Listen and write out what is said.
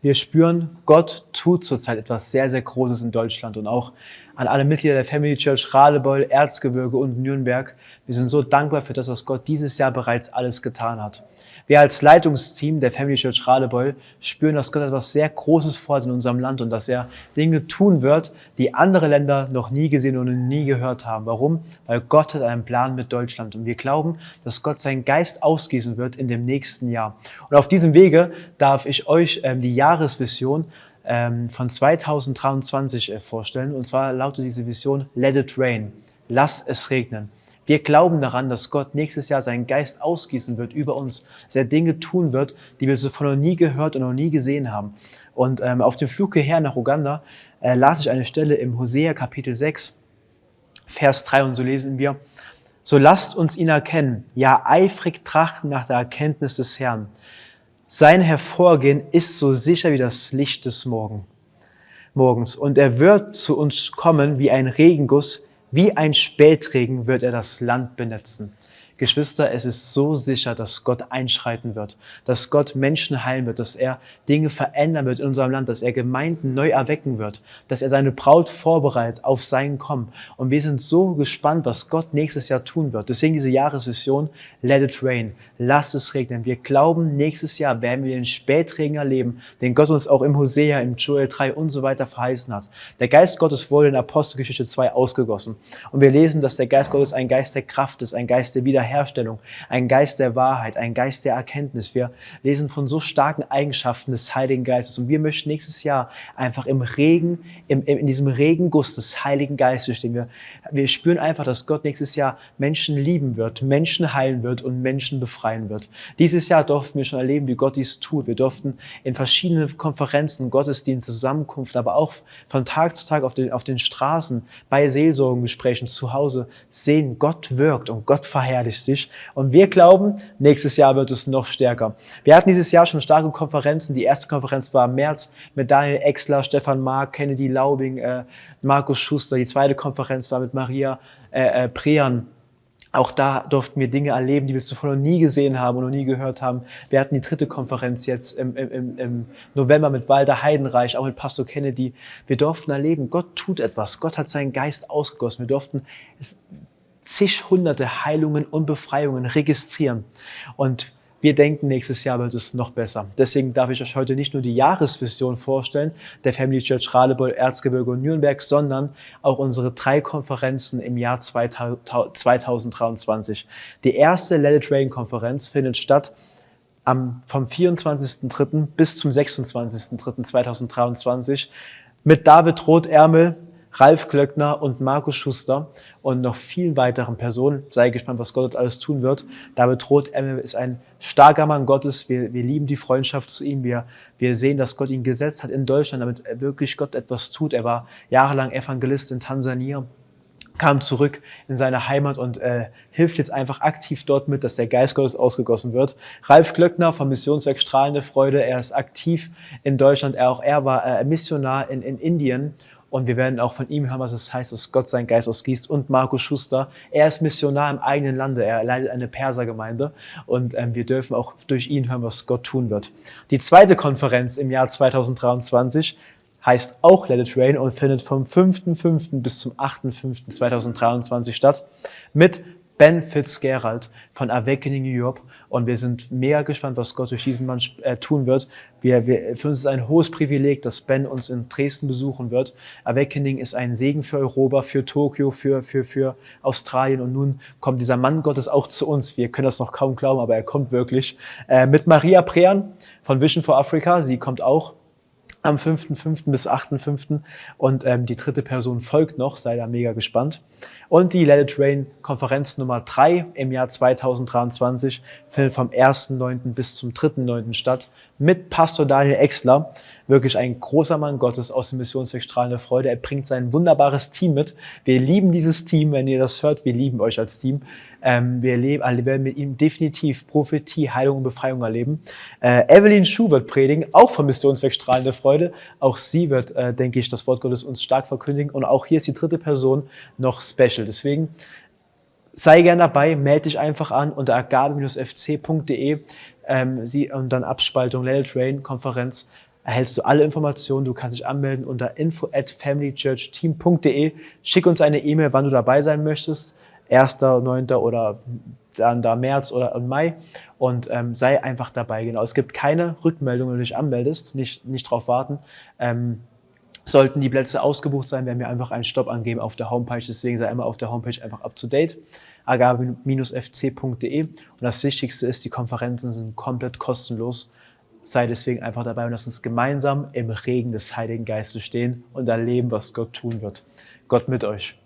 Wir spüren, Gott tut zurzeit etwas sehr, sehr Großes in Deutschland und auch an alle Mitglieder der Family Church Radebeul, Erzgebirge und Nürnberg. Wir sind so dankbar für das, was Gott dieses Jahr bereits alles getan hat. Wir als Leitungsteam der Family Church Radebeul spüren, dass Gott etwas sehr Großes vorhat in unserem Land und dass er Dinge tun wird, die andere Länder noch nie gesehen und nie gehört haben. Warum? Weil Gott hat einen Plan mit Deutschland und wir glauben, dass Gott seinen Geist ausgießen wird in dem nächsten Jahr. Und auf diesem Wege darf ich euch ähm, die Jahresvision ähm, von 2023 äh, vorstellen. Und zwar lautet diese Vision Let it rain. Lass es regnen. Wir glauben daran, dass Gott nächstes Jahr seinen Geist ausgießen wird über uns, dass er Dinge tun wird, die wir zuvor noch nie gehört und noch nie gesehen haben. Und ähm, auf dem Flug hierher nach Uganda äh, las ich eine Stelle im Hosea Kapitel 6, Vers 3 und so lesen wir, so lasst uns ihn erkennen, ja eifrig trachten nach der Erkenntnis des Herrn. Sein Hervorgehen ist so sicher wie das Licht des Morgen, Morgens und er wird zu uns kommen wie ein Regenguss, wie ein Spätregen wird er das Land benetzen. Geschwister, es ist so sicher, dass Gott einschreiten wird, dass Gott Menschen heilen wird, dass er Dinge verändern wird in unserem Land, dass er Gemeinden neu erwecken wird, dass er seine Braut vorbereitet auf sein Kommen. Und wir sind so gespannt, was Gott nächstes Jahr tun wird. Deswegen diese Jahresvision, let it rain, lass es regnen. Wir glauben, nächstes Jahr werden wir den Spätregen erleben, den Gott uns auch im Hosea, im Joel 3 und so weiter verheißen hat. Der Geist Gottes wurde in Apostelgeschichte 2 ausgegossen. Und wir lesen, dass der Geist Gottes ein Geist der Kraft ist, ein Geist der Wiederherstellung Wiederherstellung, ein Geist der Wahrheit, ein Geist der Erkenntnis. Wir lesen von so starken Eigenschaften des Heiligen Geistes und wir möchten nächstes Jahr einfach im Regen, im, in diesem Regenguss des Heiligen Geistes stehen. Wir, wir spüren einfach, dass Gott nächstes Jahr Menschen lieben wird, Menschen heilen wird und Menschen befreien wird. Dieses Jahr durften wir schon erleben, wie Gott dies tut. Wir durften in verschiedenen Konferenzen, Gottesdiensten, Zusammenkunften, aber auch von Tag zu Tag auf den, auf den Straßen, bei Seelsorgengesprächen zu Hause sehen, Gott wirkt und Gott verherrlicht realistisch. Und wir glauben, nächstes Jahr wird es noch stärker. Wir hatten dieses Jahr schon starke Konferenzen. Die erste Konferenz war im März mit Daniel Exler, Stefan Mark, Kennedy Laubing, äh, Markus Schuster. Die zweite Konferenz war mit Maria äh, äh, Prean. Auch da durften wir Dinge erleben, die wir zuvor noch nie gesehen haben und noch nie gehört haben. Wir hatten die dritte Konferenz jetzt im, im, im November mit Walter Heidenreich, auch mit Pastor Kennedy. Wir durften erleben, Gott tut etwas. Gott hat seinen Geist ausgegossen. Wir durften zig hunderte Heilungen und Befreiungen registrieren. Und wir denken, nächstes Jahr wird es noch besser. Deswegen darf ich euch heute nicht nur die Jahresvision vorstellen, der Family Church Radebeul, Erzgebirge und Nürnberg, sondern auch unsere drei Konferenzen im Jahr 2023. Die erste Let It Rain Konferenz findet statt am, vom 24.03. bis zum 26.03.2023 mit David Rothärmel, Ralf Klöckner und Markus Schuster und noch vielen weiteren Personen. Sei gespannt, was Gott alles tun wird. David Roth ist ein starker Mann Gottes. Wir, wir lieben die Freundschaft zu ihm. Wir, wir sehen, dass Gott ihn gesetzt hat in Deutschland, damit wirklich Gott etwas tut. Er war jahrelang Evangelist in Tansania kam zurück in seine Heimat und äh, hilft jetzt einfach aktiv dort mit, dass der Geist Gottes ausgegossen wird. Ralf Glöckner vom Missionswerk Strahlende Freude, er ist aktiv in Deutschland, er auch er war äh, Missionar in, in Indien und wir werden auch von ihm hören, was es heißt, dass Gott seinen Geist ausgießt. Und Markus Schuster, er ist Missionar im eigenen Lande. Er leitet eine Persergemeinde. Und ähm, wir dürfen auch durch ihn hören, was Gott tun wird. Die zweite Konferenz im Jahr 2023 heißt auch Let It Rain und findet vom 5.5. bis zum 8.5.2023 statt mit Ben Fitzgerald von Awakening York. Und wir sind mega gespannt, was Gott durch diesen Mann äh, tun wird. Wir, wir, für uns ist ein hohes Privileg, dass Ben uns in Dresden besuchen wird. Awakening ist ein Segen für Europa, für Tokio, für, für, für Australien. Und nun kommt dieser Mann Gottes auch zu uns. Wir können das noch kaum glauben, aber er kommt wirklich. Äh, mit Maria Prean von Vision for Africa. Sie kommt auch am 5.5. bis 8.5. Und ähm, die dritte Person folgt noch. Sei da mega gespannt. Und die Let It Rain Konferenz Nummer 3 im Jahr 2023 findet vom 1.9. bis zum 3.9. statt mit Pastor Daniel Exler. Wirklich ein großer Mann Gottes aus dem Missionsweg Strahlende Freude. Er bringt sein wunderbares Team mit. Wir lieben dieses Team, wenn ihr das hört. Wir lieben euch als Team. Ähm, wir leben, werden mit ihm definitiv Prophetie, Heilung und Befreiung erleben. Äh, Evelyn Schuh wird predigen, auch vom Missionsweg Strahlende Freude. Auch sie wird, äh, denke ich, das Wort Gottes uns stark verkündigen. Und auch hier ist die dritte Person noch special. Deswegen sei gern dabei, melde dich einfach an unter agabe-fc.de ähm, sie, und dann Abspaltung Let It Rain Konferenz erhältst du alle Informationen. Du kannst dich anmelden unter info at familychurchteam.de. Schick uns eine E-Mail, wann du dabei sein möchtest. 1., 9. oder dann da März oder Mai und ähm, sei einfach dabei. Genau, es gibt keine Rückmeldung, wenn du dich anmeldest, nicht, nicht drauf warten. Ähm, sollten die Plätze ausgebucht sein, werden wir einfach einen Stopp angeben auf der Homepage. Deswegen sei immer auf der Homepage einfach up to date, agave-fc.de. Und das Wichtigste ist, die Konferenzen sind komplett kostenlos. Sei deswegen einfach dabei und lass uns gemeinsam im Regen des Heiligen Geistes stehen und erleben, was Gott tun wird. Gott mit euch.